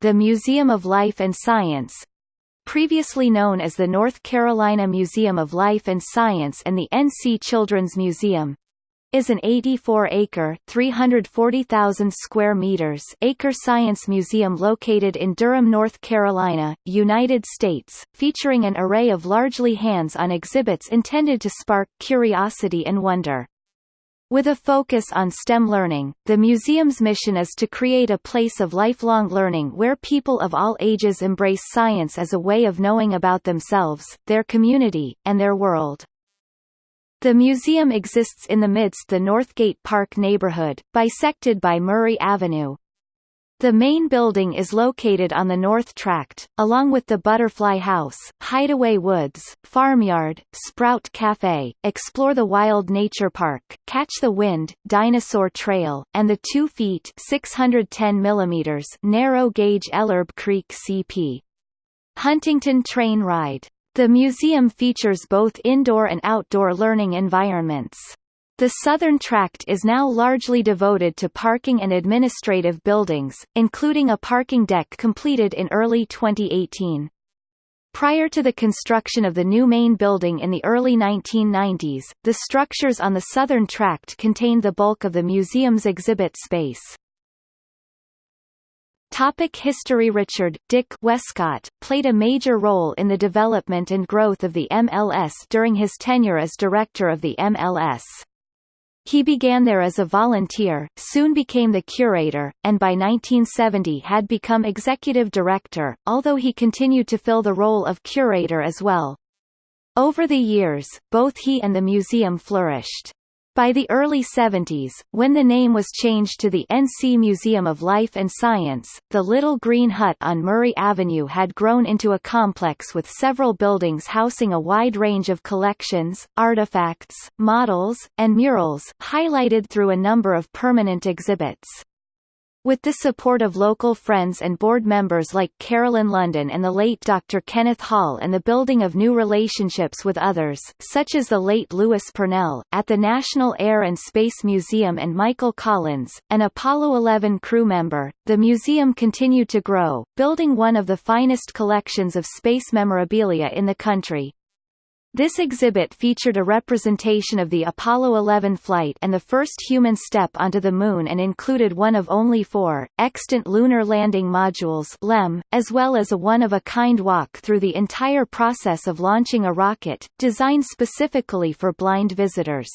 the Museum of Life and Science, previously known as the North Carolina Museum of Life and Science and the NC Children's Museum, is an 84-acre (340,000 square meters) acre science museum located in Durham, North Carolina, United States, featuring an array of largely hands-on exhibits intended to spark curiosity and wonder. With a focus on STEM learning, the museum's mission is to create a place of lifelong learning where people of all ages embrace science as a way of knowing about themselves, their community, and their world. The museum exists in the midst of the Northgate Park neighborhood, bisected by Murray Avenue. The main building is located on the North Tract, along with the Butterfly House, Hideaway Woods, Farmyard, Sprout Cafe, Explore the Wild Nature Park, Catch the Wind, Dinosaur Trail, and the 2 feet 610 mm narrow gauge Ellerbe Creek CP. Huntington Train Ride. The museum features both indoor and outdoor learning environments. The southern tract is now largely devoted to parking and administrative buildings, including a parking deck completed in early 2018. Prior to the construction of the new main building in the early 1990s, the structures on the southern tract contained the bulk of the museum's exhibit space. Topic History Richard Dick Westcott played a major role in the development and growth of the MLS during his tenure as director of the MLS. He began there as a volunteer, soon became the curator, and by 1970 had become executive director, although he continued to fill the role of curator as well. Over the years, both he and the museum flourished. By the early 70s, when the name was changed to the NC Museum of Life and Science, the Little Green Hut on Murray Avenue had grown into a complex with several buildings housing a wide range of collections, artifacts, models, and murals, highlighted through a number of permanent exhibits. With the support of local friends and board members like Carolyn London and the late Dr. Kenneth Hall and the building of new relationships with others, such as the late Louis Purnell, at the National Air and Space Museum and Michael Collins, an Apollo 11 crew member, the museum continued to grow, building one of the finest collections of space memorabilia in the country. This exhibit featured a representation of the Apollo 11 flight and the first human step onto the Moon and included one of only four, extant Lunar Landing Modules LEM, as well as a one-of-a-kind walk through the entire process of launching a rocket, designed specifically for blind visitors.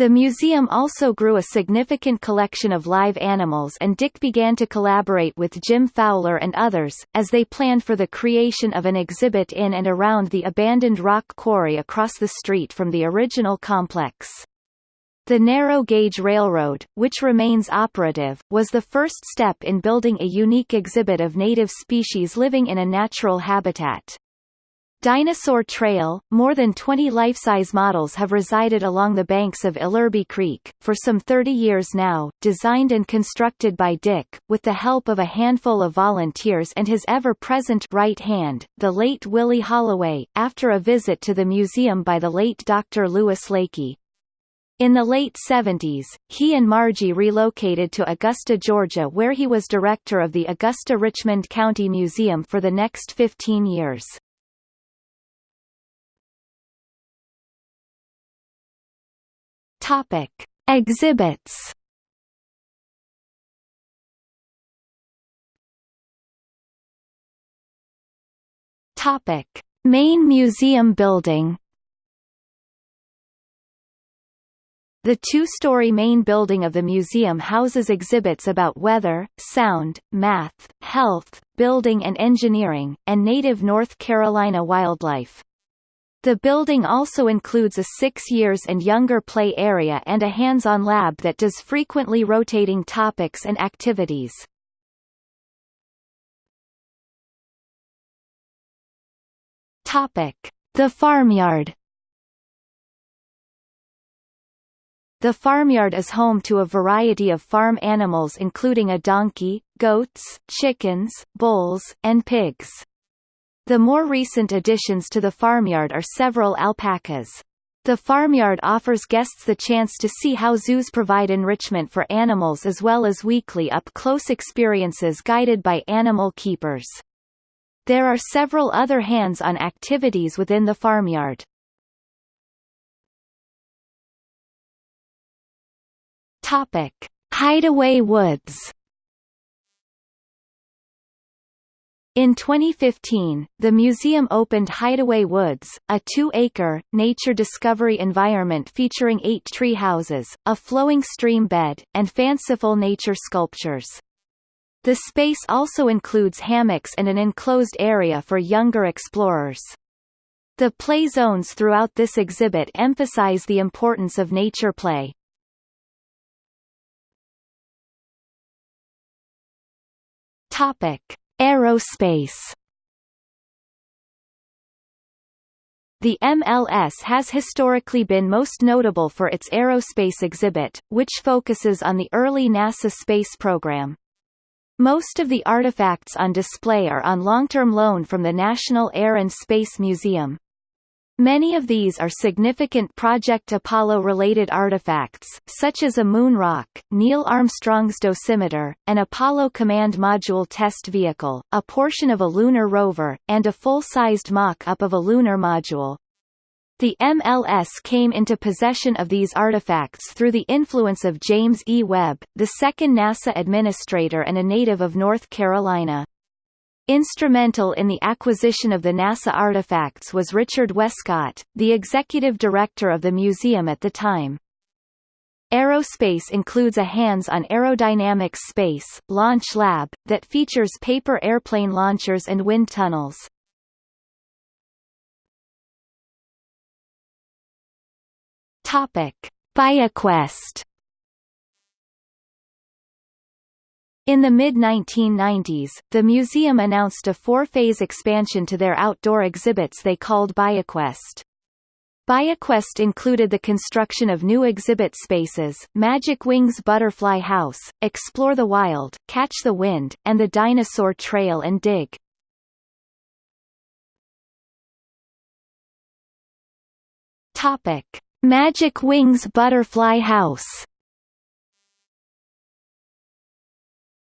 The museum also grew a significant collection of live animals and Dick began to collaborate with Jim Fowler and others, as they planned for the creation of an exhibit in and around the abandoned rock quarry across the street from the original complex. The narrow gauge railroad, which remains operative, was the first step in building a unique exhibit of native species living in a natural habitat. Dinosaur Trail, more than 20 life-size models have resided along the banks of Ellerbe Creek, for some 30 years now, designed and constructed by Dick, with the help of a handful of volunteers and his ever-present right hand, the late Willie Holloway, after a visit to the museum by the late Dr. Louis Leakey. In the late 70s, he and Margie relocated to Augusta, Georgia where he was director of the Augusta-Richmond County Museum for the next 15 years. Topic: Exhibits. Topic: Main museum building. The two-story main building of the museum houses exhibits about weather, sound, math, health, building and engineering, and native North Carolina wildlife. The building also includes a six years and younger play area and a hands-on lab that does frequently rotating topics and activities. Topic: The farmyard. The farmyard is home to a variety of farm animals including a donkey, goats, chickens, bulls, and pigs. The more recent additions to the farmyard are several alpacas. The farmyard offers guests the chance to see how zoos provide enrichment for animals as well as weekly up-close experiences guided by animal keepers. There are several other hands-on activities within the farmyard. Topic: Hideaway Woods In 2015, the museum opened Hideaway Woods, a two-acre, nature discovery environment featuring eight tree houses, a flowing stream bed, and fanciful nature sculptures. The space also includes hammocks and an enclosed area for younger explorers. The play zones throughout this exhibit emphasize the importance of nature play. Topic. Aerospace The MLS has historically been most notable for its aerospace exhibit, which focuses on the early NASA space program. Most of the artifacts on display are on long-term loan from the National Air and Space Museum. Many of these are significant Project Apollo-related artifacts, such as a moon rock, Neil Armstrong's dosimeter, an Apollo Command Module test vehicle, a portion of a lunar rover, and a full-sized mock-up of a lunar module. The MLS came into possession of these artifacts through the influence of James E. Webb, the second NASA administrator and a native of North Carolina. Instrumental in the acquisition of the NASA artifacts was Richard Westcott, the executive director of the museum at the time. Aerospace includes a hands-on aerodynamics space, launch lab, that features paper airplane launchers and wind tunnels. BioQuest In the mid-1990s, the museum announced a four-phase expansion to their outdoor exhibits they called BioQuest. BioQuest included the construction of new exhibit spaces, Magic Wings Butterfly House, Explore the Wild, Catch the Wind, and the Dinosaur Trail and Dig. Magic Wings Butterfly House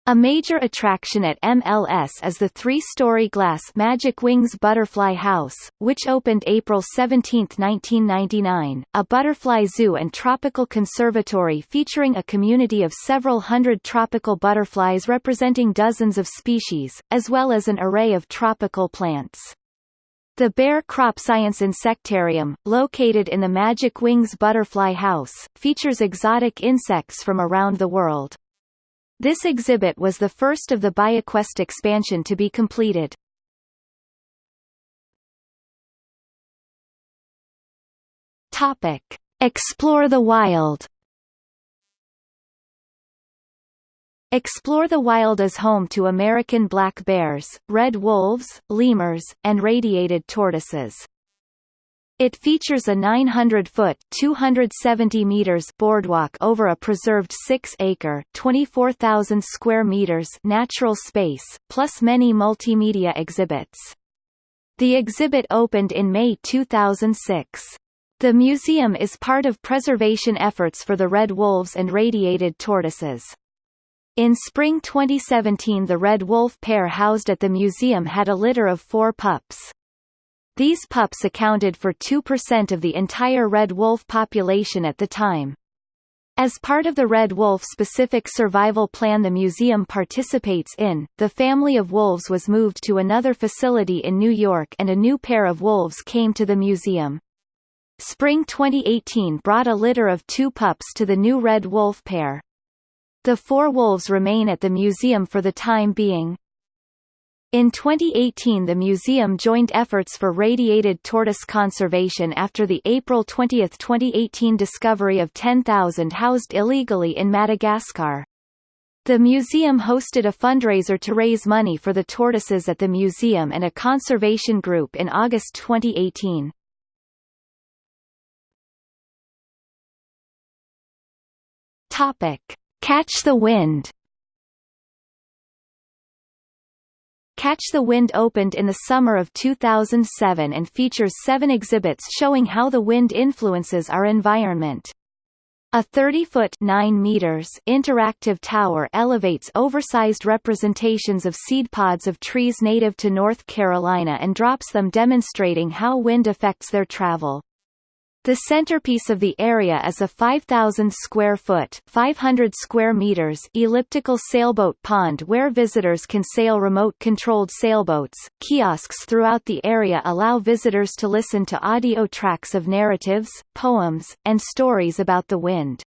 A major attraction at MLS is the three-story glass Magic Wings Butterfly House, which opened April 17, 1999, a butterfly zoo and tropical conservatory featuring a community of several hundred tropical butterflies representing dozens of species, as well as an array of tropical plants. The Bayer CropScience Insectarium, located in the Magic Wings Butterfly House, features exotic insects from around the world. This exhibit was the first of the BioQuest expansion to be completed. Topic: Explore the Wild. Explore the Wild is home to American black bears, red wolves, lemurs, and radiated tortoises. It features a 900-foot (270 meters) boardwalk over a preserved 6-acre (24,000 square meters) natural space, plus many multimedia exhibits. The exhibit opened in May 2006. The museum is part of preservation efforts for the red wolves and radiated tortoises. In spring 2017 the red wolf pair housed at the museum had a litter of four pups. These pups accounted for 2% of the entire red wolf population at the time. As part of the red wolf-specific survival plan the museum participates in, the family of wolves was moved to another facility in New York and a new pair of wolves came to the museum. Spring 2018 brought a litter of two pups to the new red wolf pair. The four wolves remain at the museum for the time being. In 2018 the museum joined efforts for radiated tortoise conservation after the April 20, 2018 discovery of 10,000 housed illegally in Madagascar. The museum hosted a fundraiser to raise money for the tortoises at the museum and a conservation group in August 2018. Topic: Catch the Wind Catch the Wind opened in the summer of 2007 and features seven exhibits showing how the wind influences our environment. A 30-foot (9 meters) interactive tower elevates oversized representations of seed pods of trees native to North Carolina and drops them demonstrating how wind affects their travel. The centerpiece of the area is a 5,000 square foot 500 square meters elliptical sailboat pond where visitors can sail remote-controlled sailboats. Kiosks throughout the area allow visitors to listen to audio tracks of narratives, poems, and stories about the wind.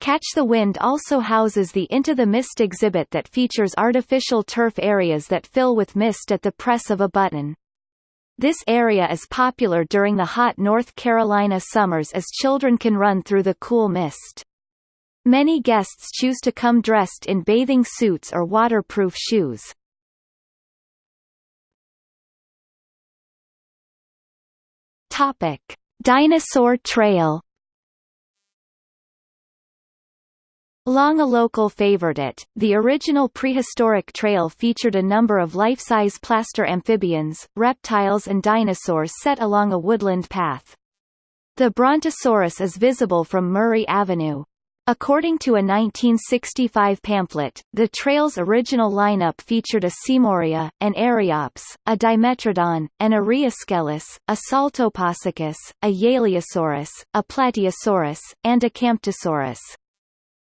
Catch the Wind also houses the Into the Mist exhibit that features artificial turf areas that fill with mist at the press of a button. This area is popular during the hot North Carolina summers as children can run through the cool mist. Many guests choose to come dressed in bathing suits or waterproof shoes. Topic: Dinosaur Trail Long a local favorite, the original prehistoric trail featured a number of life-size plaster amphibians, reptiles and dinosaurs set along a woodland path. The Brontosaurus is visible from Murray Avenue. According to a 1965 pamphlet, the trail's original lineup featured a Seymouria, an Eryops, a Dimetrodon, an Araeoscelis, a Saltoposuchus, a Yaleosaurus, a Plateosaurus, and a Camptosaurus.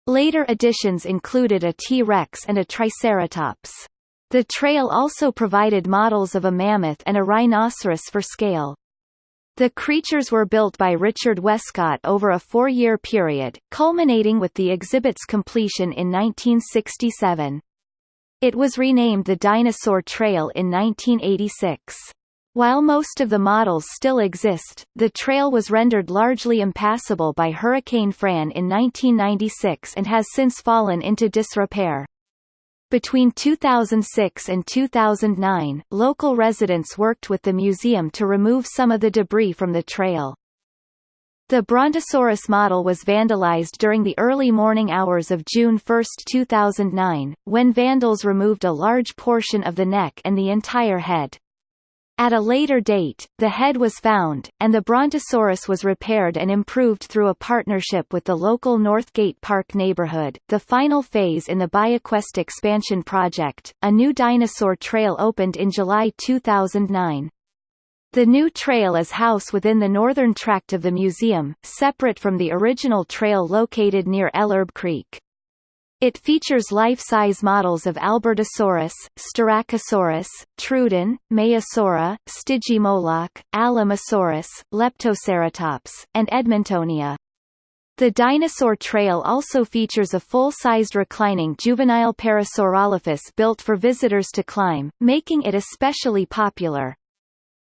Later additions included a T-Rex and a Triceratops. The trail also provided models of a mammoth and a rhinoceros for scale. The creatures were built by Richard Westcott over a four-year period, culminating with the exhibit's completion in 1967. It was renamed the Dinosaur Trail in 1986. While most of the models still exist, the trail was rendered largely impassable by Hurricane Fran in 1996 and has since fallen into disrepair. Between 2006 and 2009, local residents worked with the museum to remove some of the debris from the trail. The Brontosaurus model was vandalized during the early morning hours of June 1, 2009, when vandals removed a large portion of the neck and the entire head. At a later date, the head was found, and the Brontosaurus was repaired and improved through a partnership with the local Northgate Park neighborhood. The final phase in the BioQuest expansion project, a new dinosaur trail opened in July 2009. The new trail is housed within the northern tract of the museum, separate from the original trail located near Ellerbe Creek. It features life-size models of Albertosaurus, Styracosaurus, Troodon, Maiasaura, Stygimoloch, Alamosaurus, Leptoceratops, and Edmontonia. The dinosaur trail also features a full-sized reclining juvenile Parasaurolophus built for visitors to climb, making it especially popular.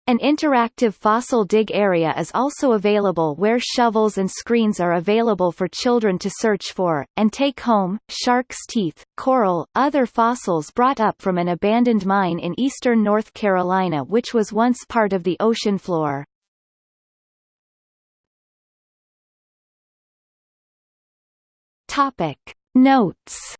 An interactive fossil dig area is also available where shovels and screens are available for children to search for, and take home, shark's teeth, coral, other fossils brought up from an abandoned mine in eastern North Carolina which was once part of the ocean floor. Topic. Notes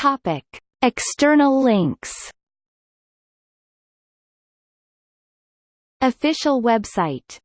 Topic: External links. Official website